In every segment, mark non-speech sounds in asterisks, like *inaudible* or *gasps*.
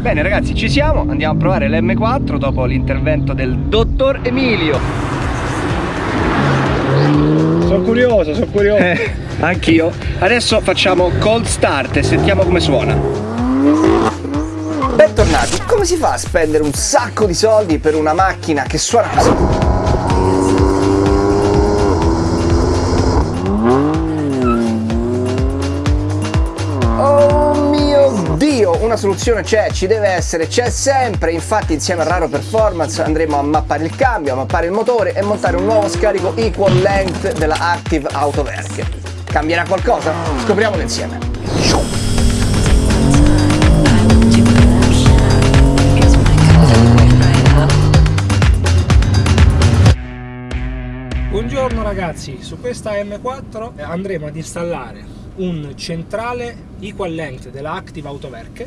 Bene ragazzi, ci siamo, andiamo a provare l'M4 dopo l'intervento del dottor Emilio. Sono curioso, sono curioso. Eh, anch'io. Adesso facciamo cold start e sentiamo come suona. Bentornati, come si fa a spendere un sacco di soldi per una macchina che suona così? Una soluzione c'è, ci deve essere, c'è sempre, infatti insieme a Raro Performance andremo a mappare il cambio, a mappare il motore e montare un nuovo scarico equal length della Active Autoverk. Cambierà qualcosa? Scopriamolo insieme. Buongiorno ragazzi, su questa M4 andremo ad installare un centrale equal length della Active Autoverk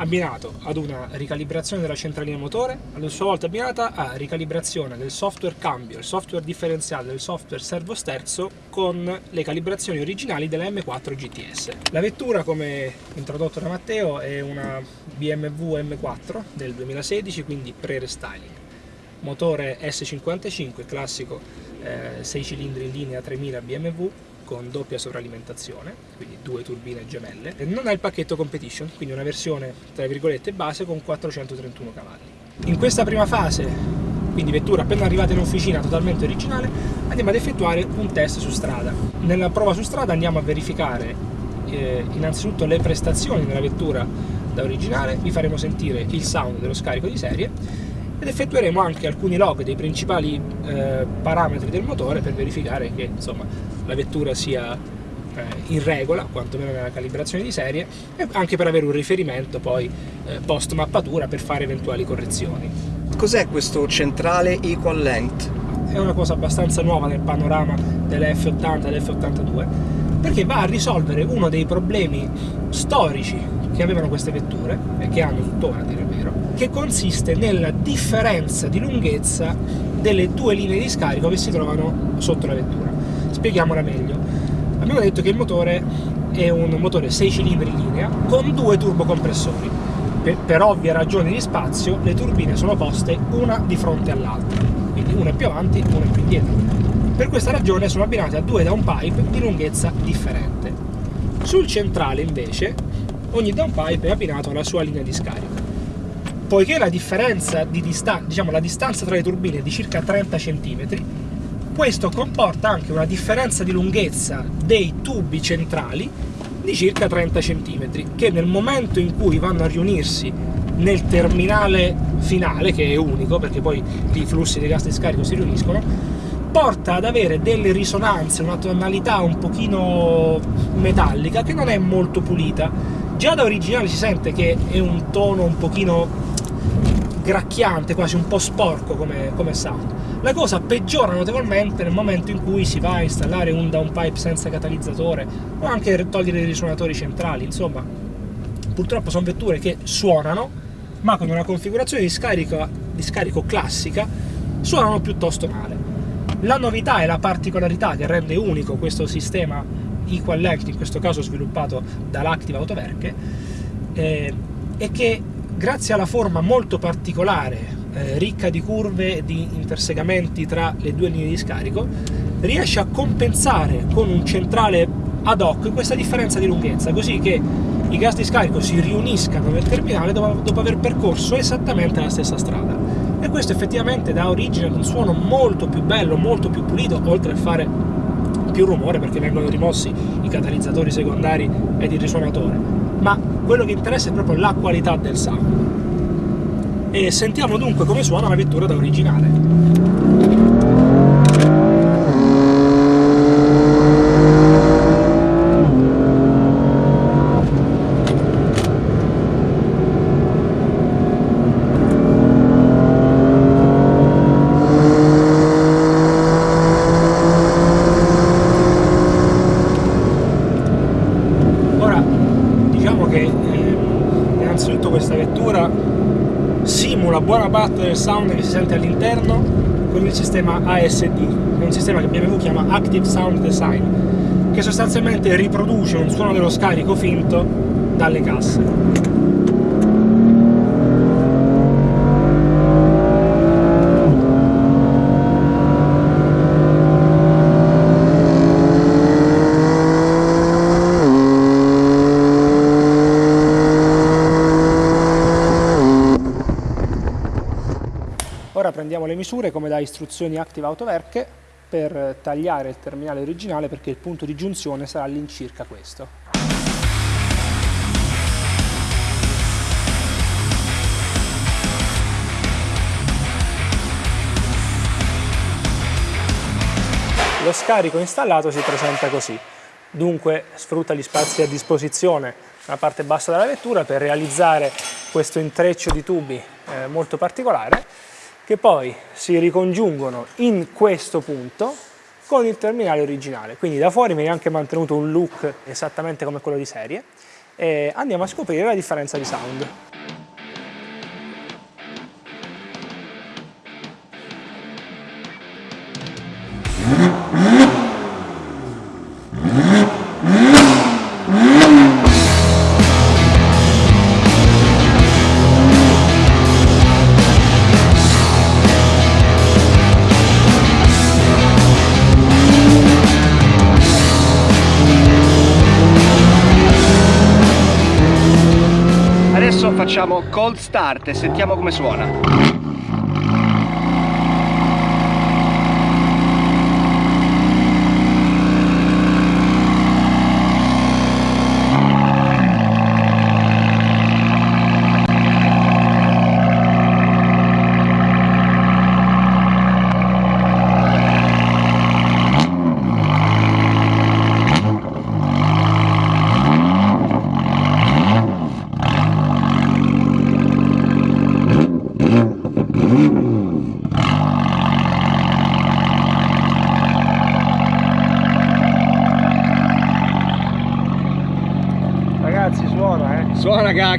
abbinato ad una ricalibrazione della centralina motore, a sua volta abbinata a ricalibrazione del software cambio, il software differenziale del software servo sterzo con le calibrazioni originali della M4 GTS. La vettura, come introdotto da Matteo, è una BMW M4 del 2016, quindi pre-restyling. Motore S55, classico eh, 6 cilindri in linea 3000 BMW, con doppia sovralimentazione, quindi due turbine gemelle, non ha il pacchetto Competition, quindi una versione tra virgolette base con 431 cavalli. In questa prima fase, quindi vettura appena arrivata in officina totalmente originale, andiamo ad effettuare un test su strada. Nella prova su strada andiamo a verificare eh, innanzitutto le prestazioni della vettura da originale, vi faremo sentire il sound dello scarico di serie ed effettueremo anche alcuni log dei principali eh, parametri del motore per verificare che insomma, la vettura sia eh, in regola, quantomeno nella calibrazione di serie, e anche per avere un riferimento poi eh, post mappatura per fare eventuali correzioni. Cos'è questo centrale equal length? È una cosa abbastanza nuova nel panorama delle F80 e dell'F82 perché va a risolvere uno dei problemi storici che avevano queste vetture e che hanno tuttora dire vero che consiste nella differenza di lunghezza delle due linee di scarico che si trovano sotto la vettura. Spieghiamola meglio. Abbiamo detto che il motore è un motore 6 cilindri in linea con due turbocompressori. Per, per ovvie ragioni di spazio le turbine sono poste una di fronte all'altra. Quindi una più avanti e una più indietro per questa ragione sono abbinate a due downpipe di lunghezza differente sul centrale invece ogni downpipe è abbinato alla sua linea di scarico. Poiché la differenza di distanza, diciamo la distanza tra le turbine è di circa 30 cm, questo comporta anche una differenza di lunghezza dei tubi centrali di circa 30 cm, che nel momento in cui vanno a riunirsi nel terminale finale, che è unico, perché poi i flussi dei gas di scarico si riuniscono, porta ad avere delle risonanze, una tonalità un pochino metallica che non è molto pulita Già da originale si sente che è un tono un pochino gracchiante, quasi un po' sporco come, come sound. La cosa peggiora notevolmente nel momento in cui si va a installare un downpipe senza catalizzatore o anche togliere i risuonatori centrali, insomma purtroppo sono vetture che suonano ma con una configurazione di scarico, di scarico classica suonano piuttosto male. La novità e la particolarità che rende unico questo sistema Equal Length, in questo caso sviluppato dall'Active Autoverke, eh, è che grazie alla forma molto particolare, eh, ricca di curve e di intersegamenti tra le due linee di scarico, riesce a compensare con un centrale ad hoc questa differenza di lunghezza, così che i gas di scarico si riuniscano nel terminale dopo, dopo aver percorso esattamente la stessa strada. E questo effettivamente dà origine ad un suono molto più bello, molto più pulito, oltre a fare più rumore perché vengono rimossi i catalizzatori secondari ed il risuonatore, ma quello che interessa è proprio la qualità del sound. E sentiamo dunque come suona la vettura da originale. buona parte del sound che si sente con il sistema ASD, è un sistema che BMW chiama Active Sound Design, che sostanzialmente riproduce un suono dello scarico finto dalle casse. Ora prendiamo le misure come da istruzioni Active Autoverche per tagliare il terminale originale perché il punto di giunzione sarà all'incirca questo. Lo scarico installato si presenta così, dunque sfrutta gli spazi a disposizione nella parte bassa della vettura per realizzare questo intreccio di tubi eh, molto particolare che poi si ricongiungono in questo punto con il terminale originale. Quindi da fuori viene anche mantenuto un look esattamente come quello di serie e andiamo a scoprire la differenza di sound. Facciamo cold start e sentiamo come suona.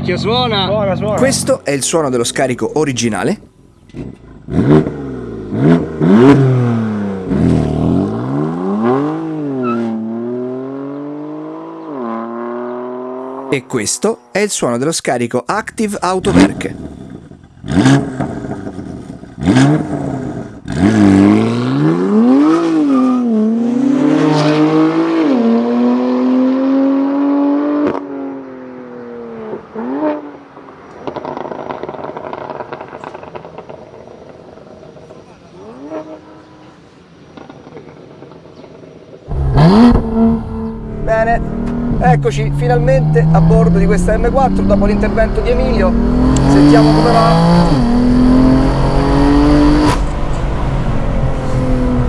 Suona cacchio, suona! Suona, suona! Questo è il suono dello scarico originale. E questo è il suono dello scarico Active Autowerk. Bene, eccoci finalmente a bordo di questa M4 dopo l'intervento di Emilio. Sentiamo come va.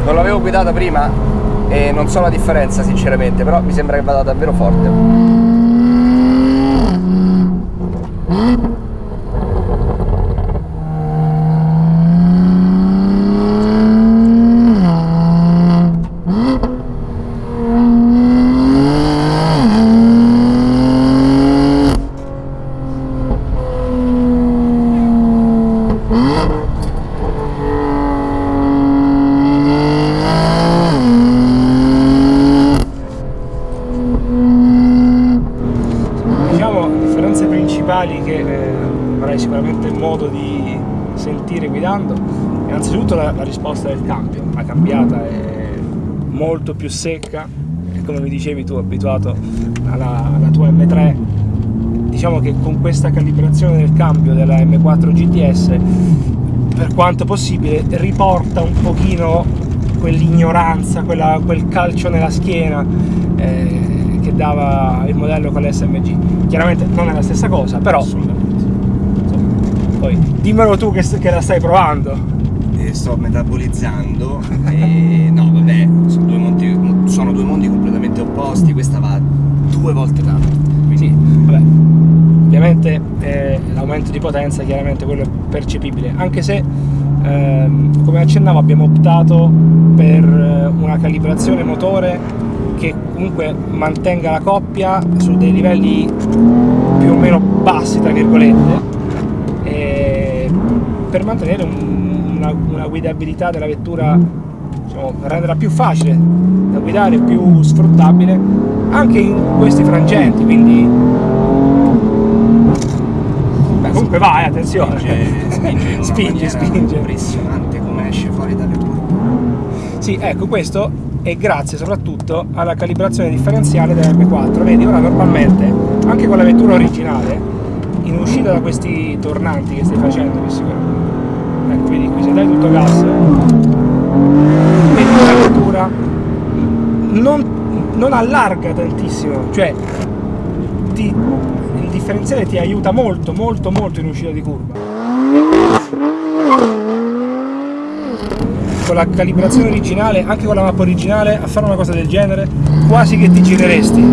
Non l'avevo guidata prima e non so la differenza sinceramente, però mi sembra che vada davvero forte. principali che eh, avrai sicuramente modo di sentire guidando innanzitutto la, la, risposta del cambio la cambiata è molto più secca e come mi dicevi tu abituato alla, alla tua M3 diciamo che con questa calibrazione del cambio della M4 GTS per quanto possibile riporta un pochino quell'ignoranza, quel calcio nella schiena eh, che dava il modello con l'SMG. Chiaramente non è la stessa cosa, però... Poi dimmelo tu che, che la stai provando. E sto metabolizzando e no vabbè, sono due, mondi, sono due mondi completamente opposti, questa va due volte tanto. Quindi... Vabbè. Ovviamente eh, l'aumento di potenza chiaramente quello è percepibile, anche se ehm, come accennavo abbiamo optato per eh, una calibrazione motore che comunque mantenga la coppia su dei livelli più o meno bassi tra virgolette per mantenere un, una, una, guidabilità della vettura diciamo, renderla più facile da guidare più sfruttabile anche in questi frangenti quindi comunque vai, attenzione. Spinge, spinge, in una spinge, spinge. impressionante come esce fuori dalle curve. Sì, ecco, questo è grazie soprattutto alla calibrazione differenziale dell'M4. Vedi, ora normalmente, anche con la vettura originale, in uscita da questi tornanti che stai facendo, che sicuramente... Ecco, vedi qui, se dai tutto gas, vedi che la vettura non, non allarga tantissimo, cioè ti- il differenziale ti aiuta molto, molto, molto in uscita di curva. con la calibrazione originale, anche con la mappa originale, a fare una cosa del genere, quasi che ti gireresti.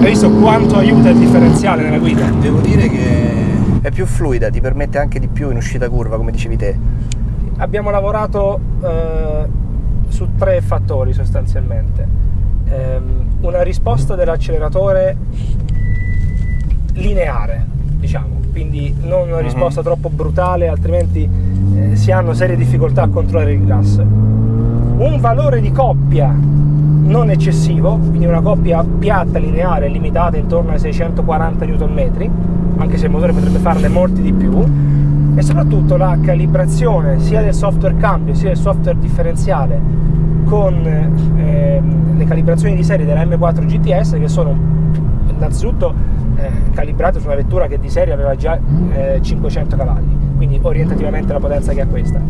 Hai visto quanto aiuta il differenziale nella guida? Devo dire che è più fluida, ti permette anche di più in uscita curva, come dicevi te. Abbiamo lavorato eh, su tre fattori sostanzialmente. Ehm, una risposta dell'acceleratore lineare, diciamo, quindi non una risposta troppo brutale, altrimenti eh, si hanno serie difficoltà a controllare il gas. Un valore di coppia non eccessivo, quindi una coppia piatta, lineare, limitata intorno ai 640 Nm, anche se il motore potrebbe farne molti di più, e soprattutto la calibrazione sia del software cambio sia del software differenziale con ehm, le calibrazioni di serie della M4 GTS che sono innanzitutto eh, calibrate su una vettura che di serie aveva già eh, 500 cavalli, quindi orientativamente la potenza che ha questa.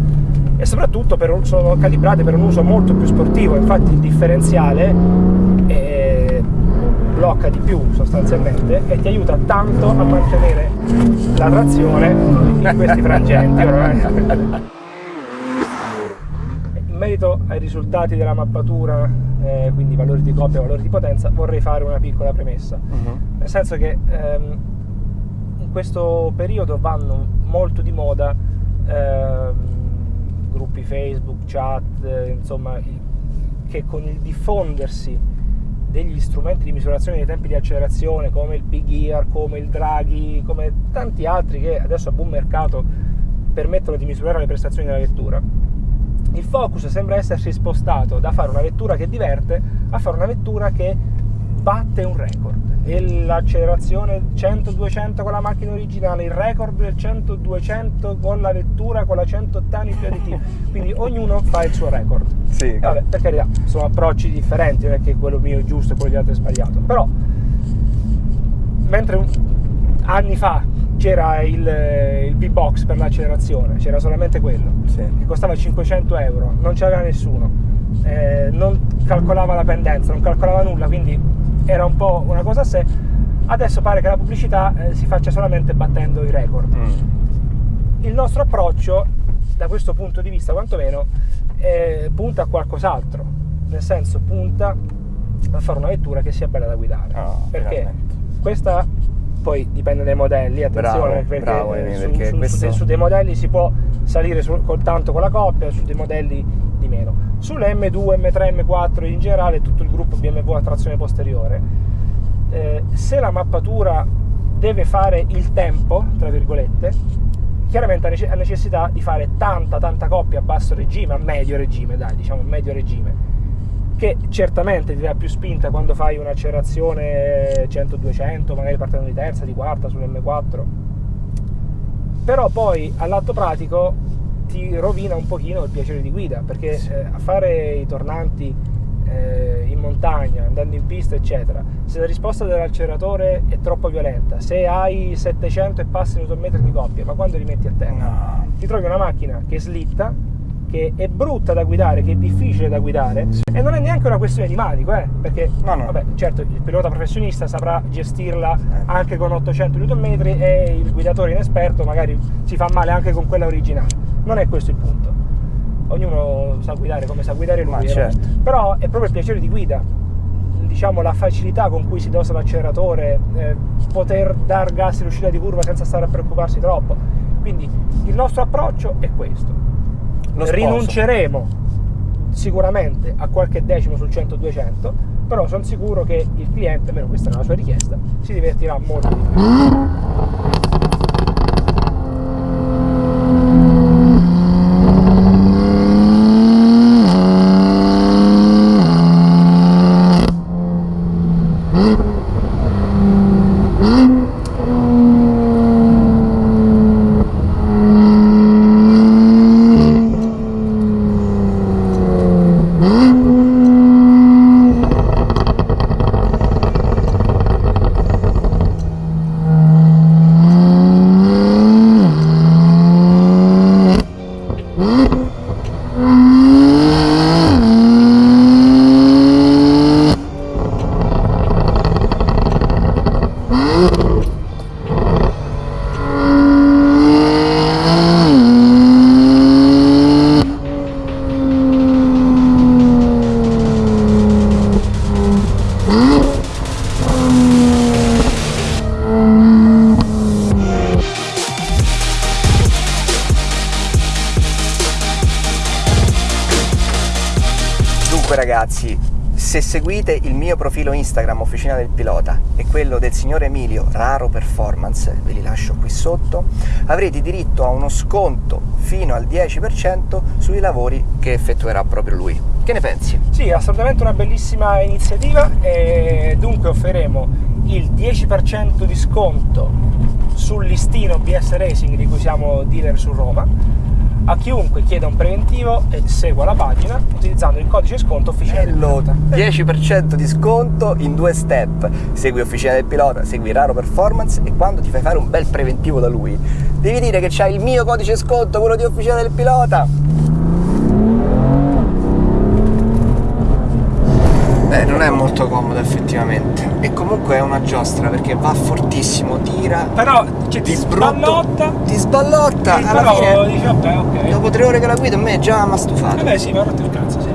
E soprattutto per un- sono calibrate per un uso molto più sportivo, infatti il differenziale eh, blocca di più sostanzialmente e ti aiuta tanto a mantenere la trazione in questi frangenti. Ora, in merito ai risultati della mappatura, eh, quindi valori di coppia e valori di potenza, vorrei fare una piccola premessa. Nel senso che ehm, in questo periodo vanno molto di moda ehm, gruppi Facebook, chat, eh, insomma, che con il diffondersi degli strumenti di misurazione dei tempi di accelerazione come il P-Gear, come il Draghi, come tanti altri che adesso a buon mercato permettono di misurare le prestazioni della vettura, il focus sembra essersi spostato da fare una vettura che diverte a fare una vettura che batte un record. E l'accelerazione 100-200 con la macchina originale, il record del 100-200 con la vettura con la 180 anni più additivi, quindi ognuno fa il suo record. Sì, vabbè, per carità, sono approcci differenti, non è che quello mio è giusto e quello degli altri è sbagliato, però mentre un- anni fa c'era il, il V-Box per l'accelerazione, c'era solamente quello, Sì. che costava 500 euro, non c'aveva nessuno, eh, non calcolava la pendenza, non calcolava nulla, quindi era un po' una cosa a sé. Adesso pare che la pubblicità eh, si faccia solamente battendo i record. Mm. Il nostro approccio, da questo punto di vista quantomeno, eh, punta a qualcos'altro, nel senso punta a fare una vettura che sia bella da guidare. Ah, perché finalmente. questa poi dipende dai modelli, attenzione, Bravo, perché, bravo, eh, su, perché su- questo- su dei, modelli si può salire su- col tanto con la coppia, su dei modelli di meno. Sulle M2, M3, M4 in generale tutto il gruppo BMW a trazione posteriore, eh, se la mappatura deve fare il tempo, tra virgolette, chiaramente ha necessità di fare tanta tanta coppia a basso regime, a medio regime, dai, diciamo medio regime, che certamente ti dà più spinta quando fai un'accelerazione 100-200, magari partendo di terza, di quarta sull'M4, però poi all'atto pratico ti rovina un pochino il piacere di guida, perché eh, a fare i tornanti eh, in montagna, andando in pista, eccetera, se la risposta dell'acceleratore è troppo violenta, se hai 700 e passi Nm di coppia, ma quando li metti a terra? No. ti trovi una macchina che slitta, che è brutta da guidare, che è difficile da guidare e non è neanche una questione di manico, eh, perché No, no. vabbè, certo il pilota professionista saprà gestirla Eh. anche con 800 Nm e il guidatore inesperto magari si fa male anche con quella originale. Non è questo il punto. Ognuno sa guidare come sa guidare lui, Ma eh, certo. però è proprio il piacere di guida diciamo la facilità con cui si dosa l'acceleratore, eh, poter dar gas in uscita di curva senza stare a preoccuparsi troppo. Quindi il nostro approccio è questo. Rinunceremo sicuramente a qualche decimo sul 100-200, però sono sicuro che il cliente, almeno questa è la sua richiesta, si divertirà molto di più. *gasps* se seguite il mio profilo Instagram Officina del Pilota e quello del signor Emilio Raro Performance, ve li lascio qui sotto, avrete diritto a uno sconto fino al 10% sui lavori che effettuerà proprio lui. Che ne pensi? Sì, assolutamente una bellissima iniziativa e dunque offriremo il 10% di sconto sul listino BS Racing di cui siamo dealer su Roma a chiunque chieda un preventivo e segua la pagina utilizzando il codice sconto Officina del Pilota. 10% di sconto in due step. Segui Officina del Pilota, segui Raro Performance e quando ti fai fare un bel preventivo da lui, devi dire che c'hai il mio codice sconto, quello di Officina del Pilota. Beh, non è molto comodo effettivamente. E comunque è una giostra perché va fortissimo, tira, Però cioè, ti brutto, sballotta ti sballotta. Alla però fine, dici vabbè ok. dopo tre ore che la guido, a me già mi ha stufato. Vabbè sì, mi ha rotto il cazzo. sì.